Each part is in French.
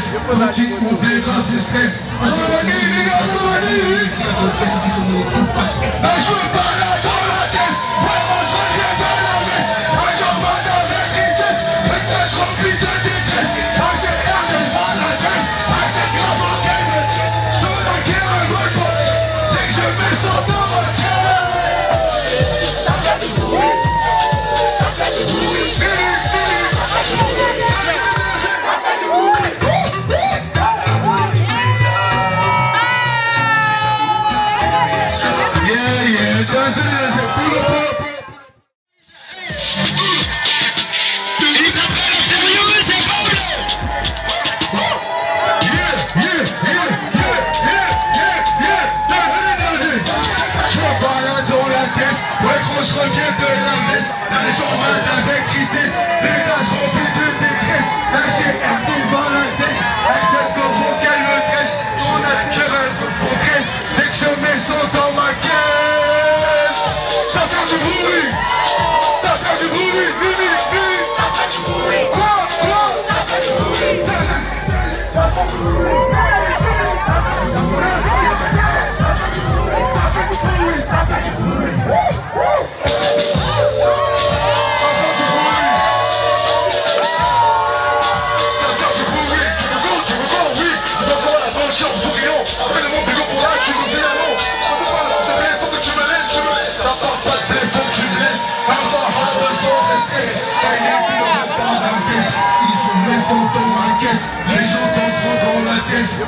vocês Contigo com brilho na assistência Azul Magnífica, Azul Não pensa que sou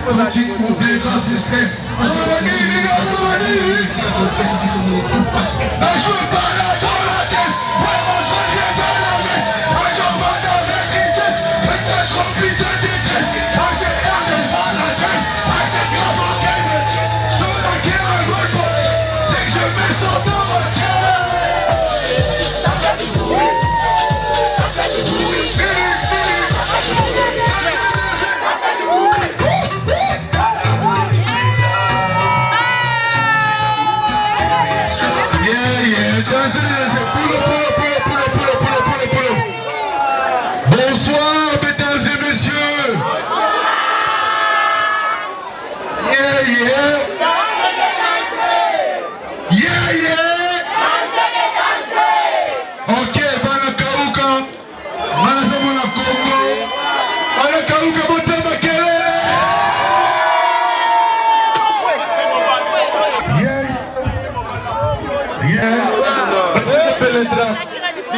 Contigo com beijo, assistência eu sou as maninhas Eu penso que sou muito pastor As maninhas Bonsoir, mesdames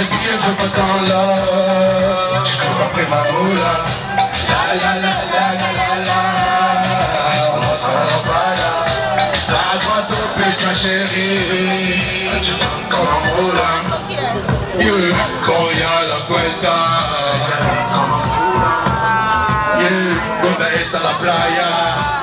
c'est bien je m'attends Je cours après ma moula La la la la la la la. On s'en là La droite au but ma chérie. Tu t'encore en moula quand y'a la cuenta Yeah, cuando es la playa.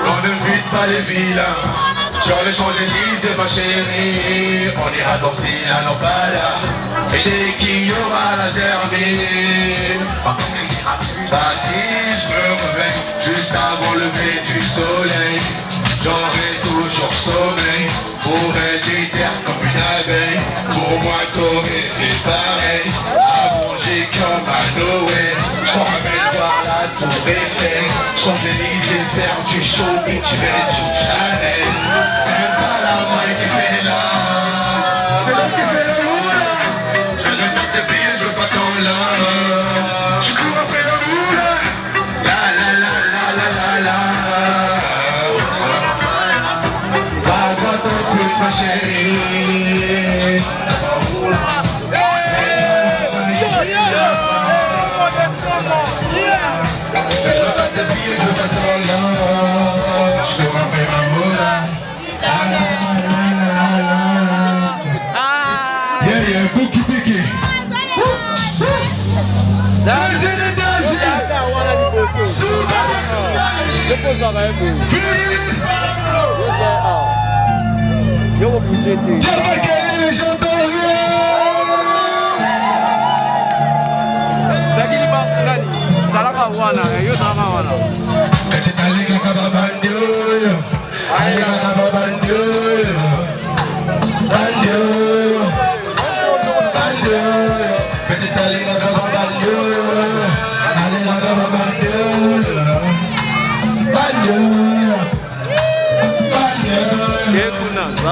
On ne vide pas les vilains. Sur les Champs-Élysées, ma chérie, on ira danser à l'emballage. Et dès qu'il y aura la zerbine, bah si je me réveille juste avant le lever du soleil, j'aurai toujours sommeil pour être terre comme une abeille. Pour moi, t'aurais fait pareil, à manger comme à Noël. Je ramène par la tour Eiffel, Champs-Élysées, faire du shopping, je vais tout Depois da live. refuser tes. Dieu va gagner les gens ezalaka wana yo ezalaka wana. Kati nalingaka babandi oyo alingaka babandi oyo bandi oyo bandi oyo kati nalingaka babandi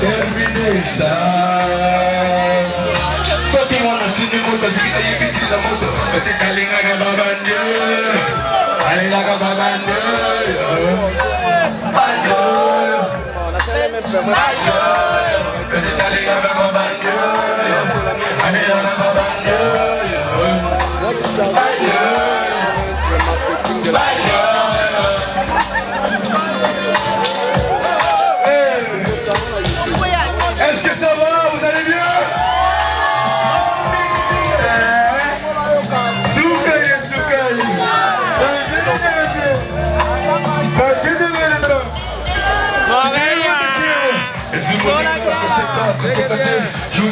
termineta soki mwana simi moto asiki nayebi ntina moto atika alingaka babande alingaka babande alingaka babande alingaka babande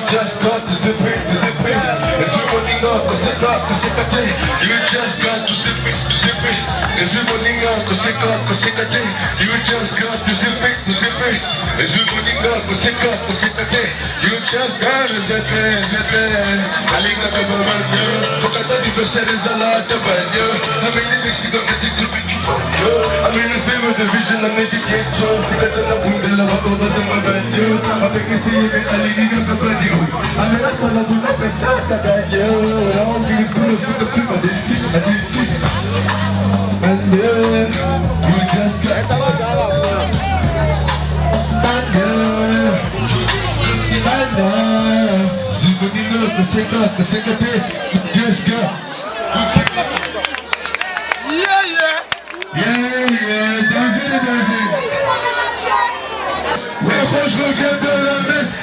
just got to zip it, to zip it. It's running off, to zip off, to zip it. You just got to zip it, to zip it. It's running off, to zip off, to zip it. You just got to zip it, to zip it. It's running off, to zip off, to zip it. You just got to zip it, zip it. Alinga ka babanyo, pagkata di versaire sa lahat ng banyo. Amin ni Mexico, kasi tubig banyo. Amin ang same division ng medication. Sikata na bundala ako ba sa mabanyo. Amin kasi yung alinigan ka banyo. Amin ang sa labu na pesa ka ganyo. Ang bilis ko na suka pipa din. Banyo, you just got to just got Reviens de la messe,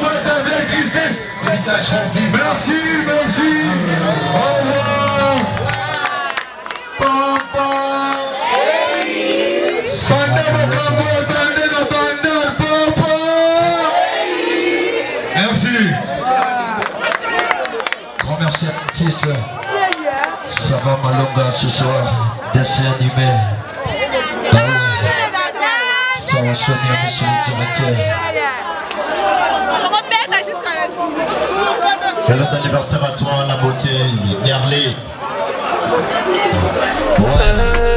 partent avec tristesse. Message rempli. Merci, merci. Au revoir. Papa. Merci. Grand merci à l'artiste. Ça va Malonga ce soir. Dessin animé conventionner, monsieur anniversaire à toi, la beauté, Nerlé. Ouais.